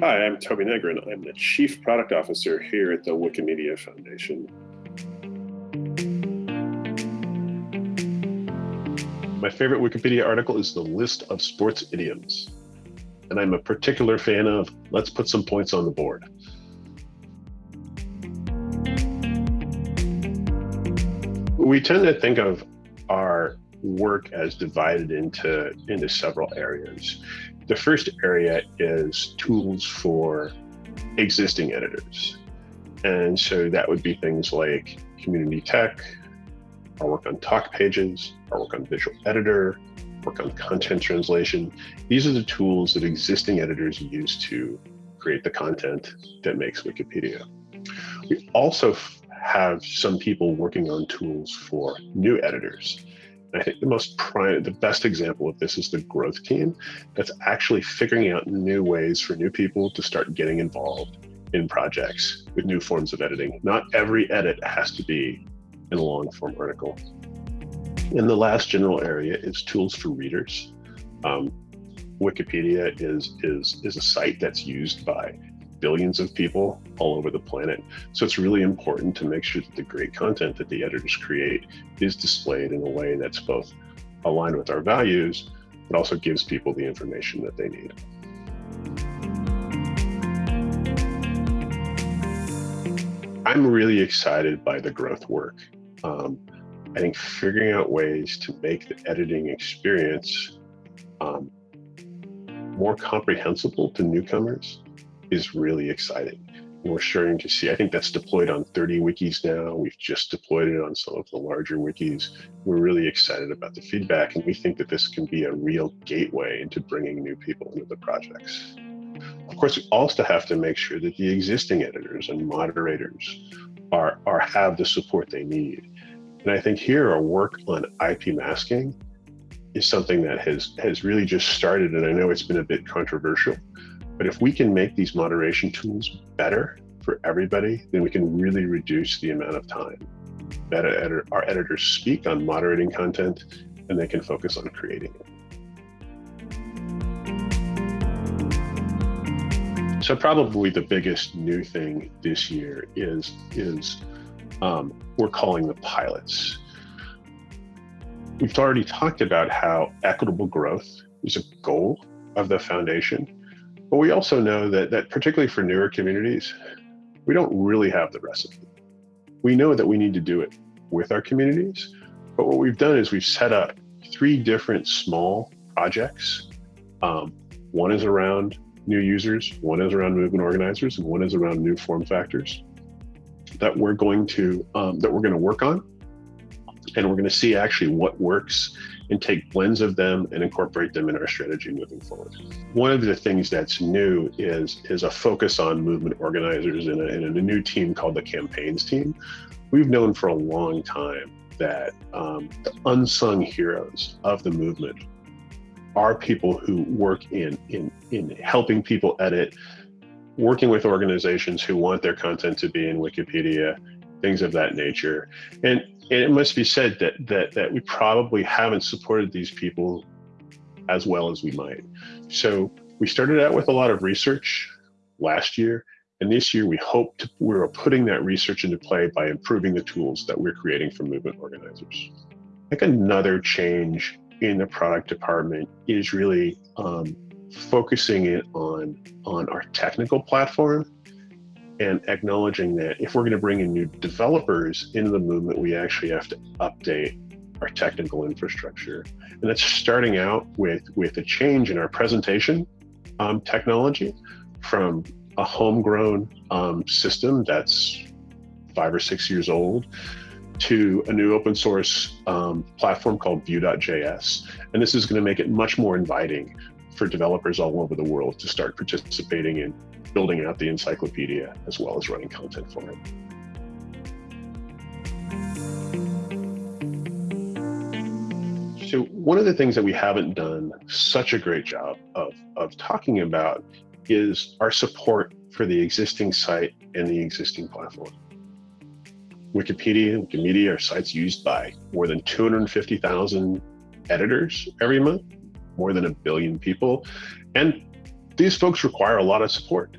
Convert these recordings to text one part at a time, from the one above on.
Hi, I'm Toby Negrin. I'm the Chief Product Officer here at the Wikimedia Foundation. My favorite Wikipedia article is the list of sports idioms. And I'm a particular fan of let's put some points on the board. We tend to think of our work as divided into, into several areas. The first area is tools for existing editors. And so that would be things like community tech, our work on talk pages, our work on visual editor, work on content translation. These are the tools that existing editors use to create the content that makes Wikipedia. We also have some people working on tools for new editors. I think the most prime, the best example of this is the growth team that's actually figuring out new ways for new people to start getting involved in projects with new forms of editing. Not every edit has to be in a long form article. And the last general area is tools for readers. Um, Wikipedia is, is, is a site that's used by billions of people all over the planet. So it's really important to make sure that the great content that the editors create is displayed in a way that's both aligned with our values, but also gives people the information that they need. I'm really excited by the growth work. Um, I think figuring out ways to make the editing experience um, more comprehensible to newcomers is really exciting. And we're starting to see, I think that's deployed on 30 wikis now. We've just deployed it on some of the larger wikis. We're really excited about the feedback, and we think that this can be a real gateway into bringing new people into the projects. Of course, we also have to make sure that the existing editors and moderators are, are have the support they need. And I think here our work on IP masking is something that has has really just started, and I know it's been a bit controversial, but if we can make these moderation tools better for everybody, then we can really reduce the amount of time that our editors speak on moderating content and they can focus on creating it. So probably the biggest new thing this year is, is um, we're calling the pilots. We've already talked about how equitable growth is a goal of the foundation. But we also know that, that particularly for newer communities, we don't really have the recipe. We know that we need to do it with our communities, but what we've done is we've set up three different small projects. Um, one is around new users, one is around movement organizers, and one is around new form factors that we're going to um, that we're going to work on, and we're going to see actually what works and take blends of them and incorporate them in our strategy moving forward. One of the things that's new is, is a focus on movement organizers in a, a new team called the campaigns team. We've known for a long time that um, the unsung heroes of the movement are people who work in, in, in helping people edit, working with organizations who want their content to be in Wikipedia, things of that nature. And and it must be said that that that we probably haven't supported these people as well as we might. So we started out with a lot of research last year, and this year we hope to, we're putting that research into play by improving the tools that we're creating for movement organizers. I think another change in the product department is really um, focusing it on on our technical platform and acknowledging that if we're going to bring in new developers into the movement, we actually have to update our technical infrastructure. And that's starting out with, with a change in our presentation um, technology from a homegrown um, system that's five or six years old to a new open source um, platform called Vue.js. And this is going to make it much more inviting for developers all over the world to start participating in building out the encyclopedia as well as running content for it. So one of the things that we haven't done such a great job of, of talking about is our support for the existing site and the existing platform. Wikipedia and Wikimedia are sites used by more than 250,000 editors every month, more than a billion people. And these folks require a lot of support.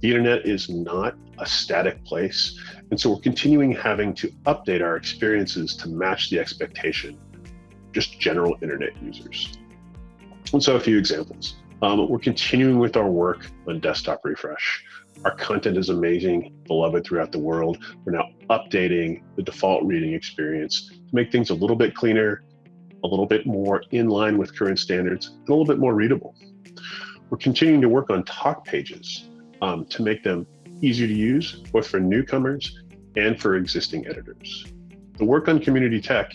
The internet is not a static place, and so we're continuing having to update our experiences to match the expectation, just general internet users. And so a few examples. Um, we're continuing with our work on desktop refresh. Our content is amazing, beloved throughout the world. We're now updating the default reading experience to make things a little bit cleaner, a little bit more in line with current standards, and a little bit more readable. We're continuing to work on talk pages um, to make them easier to use, both for newcomers and for existing editors. The work on community tech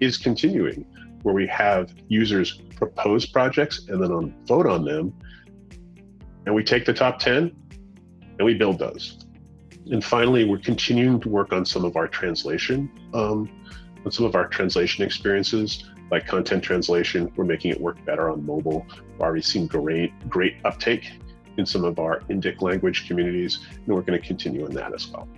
is continuing, where we have users propose projects and then on, vote on them, and we take the top 10 and we build those. And finally, we're continuing to work on some of our translation, um, some of our translation experiences, like content translation. We're making it work better on mobile. We've already seen great, great uptake in some of our Indic language communities, and we're going to continue on that as well.